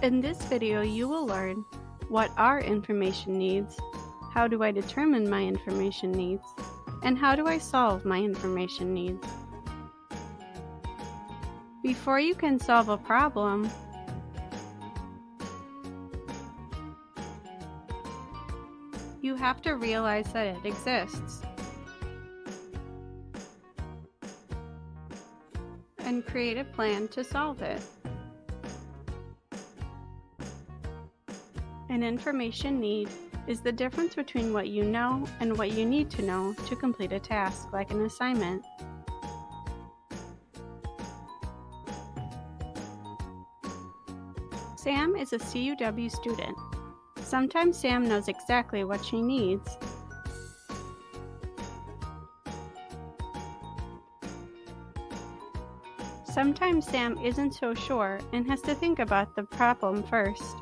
In this video, you will learn what are information needs, how do I determine my information needs, and how do I solve my information needs. Before you can solve a problem, you have to realize that it exists. And create a plan to solve it. An information need is the difference between what you know and what you need to know to complete a task, like an assignment. Sam is a CUW student. Sometimes Sam knows exactly what she needs. Sometimes Sam isn't so sure and has to think about the problem first.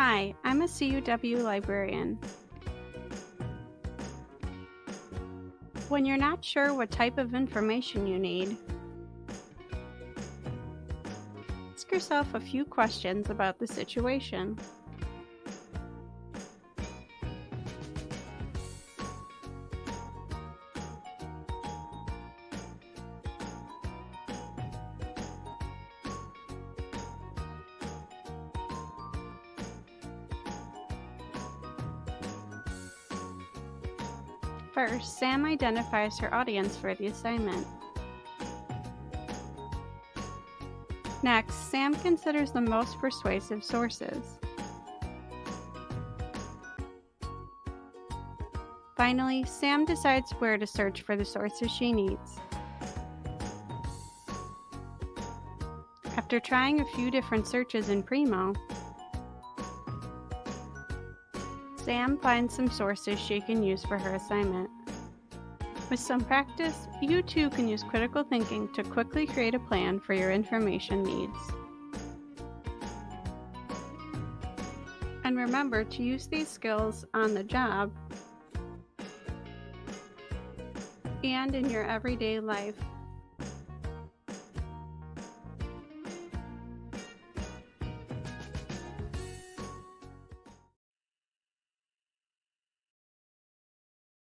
Hi, I'm a CUW librarian. When you're not sure what type of information you need, ask yourself a few questions about the situation. First, Sam identifies her audience for the assignment. Next, Sam considers the most persuasive sources. Finally, Sam decides where to search for the sources she needs. After trying a few different searches in Primo, Sam finds some sources she can use for her assignment. With some practice, you too can use critical thinking to quickly create a plan for your information needs. And remember to use these skills on the job and in your everyday life